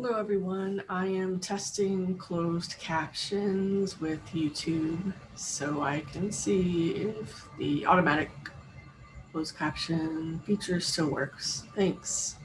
Hello, everyone. I am testing closed captions with YouTube so I can see if the automatic closed caption feature still works. Thanks.